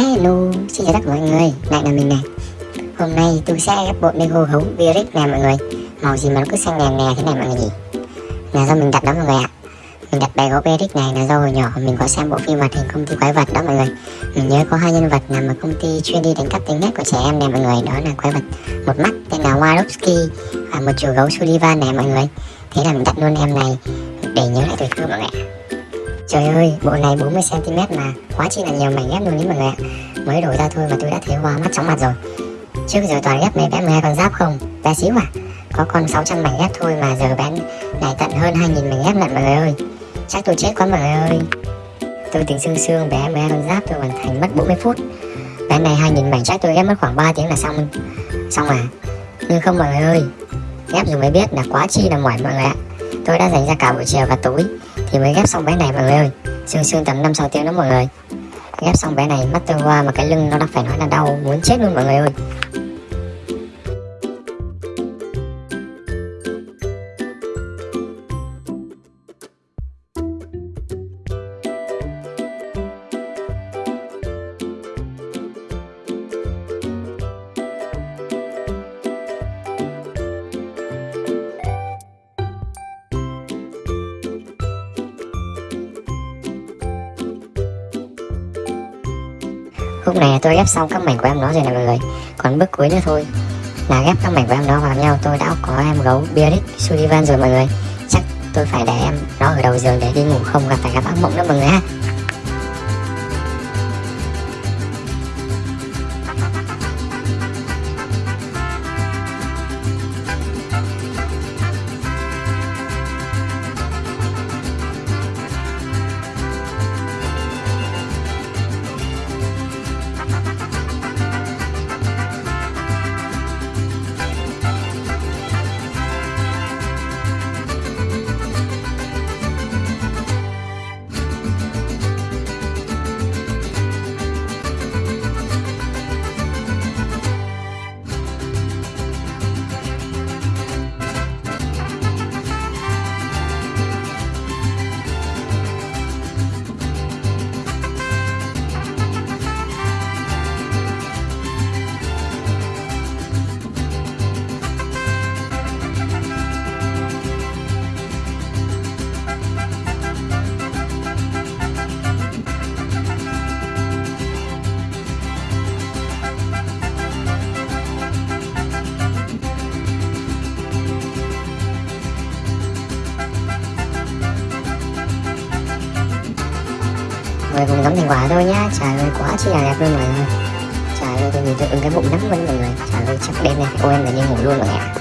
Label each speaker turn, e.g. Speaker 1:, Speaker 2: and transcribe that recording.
Speaker 1: Hello, xin chào tất cả mọi người, lại là mình này Hôm nay tôi sẽ ghép bộ Lego gấu Viric nè mọi người. Màu gì mà nó cứ xanh nè nè thế này mọi người nhỉ? Là do mình đặt đó mọi người ạ. Mình đặt bé gấu Viric này là do hồi nhỏ mình có xem bộ phim hoạt hình công ty quái vật đó mọi người. Mình nhớ có hai nhân vật nằm ở công ty chuyên đi đánh cắp tính nét của trẻ em nè mọi người. Đó là quái vật một mắt tên là Warowski Và một chú gấu Sullivan nè mọi người. Thế là mình đặt luôn em này để nhớ lại tuổi thơ mọi người ạ. Trời ơi, bộ này 40cm mà quá chi là nhiều mảnh ghép luôn đấy mọi người ạ. Mới đổi ra thôi mà tôi đã thấy hoa mắt chóng mặt rồi. Trước giờ toàn ghép mấy bé 12 con giáp không? Bé xíu à? Có con 600 mảnh ghép thôi mà giờ bé này tận hơn 2.000 mảnh ghép lận mọi người ơi. Chắc tôi chết quá mọi người ơi. Tôi tính xương xương bé 12 con giáp tôi hoàn thành mất 40 phút. Bé này 2.000 mảnh chắc tôi ghép mất khoảng 3 tiếng là xong. Xong à? Nhưng không mọi người ơi Ghép rồi mới biết là quá chi là mỏi mọi người ạ. Tôi đã dành ra cả buổi chiều và tối thì mới ghép xong bé này mọi người ơi. Xương xương tầm 5 6 tiếng đó mọi người. Ghép xong bé này mắt tôi qua mà cái lưng nó đã phải nói là đau, muốn chết luôn mọi người ơi. Lúc này tôi ghép xong các mảnh của em nó rồi nè mọi người Còn bước cuối nữa thôi. Là ghép các mảnh của em nó vào nhau, Tôi đã có em gấu Bearded Sullivan rồi mọi người. Chắc tôi phải để em nó ở đầu giường để đi ngủ không gặp phải gặp ác mộng nữa mọi người ha. Người cùng ngắm thành quả thôi nhá. Trời ơi quá chi là đẹp luôn mọi người trời ơi tôi nhìn tôi ứng cái bụng nắm luôn mọi người trời ơi chắc đêm nay ôi em là đi ngủ luôn mọi người ạ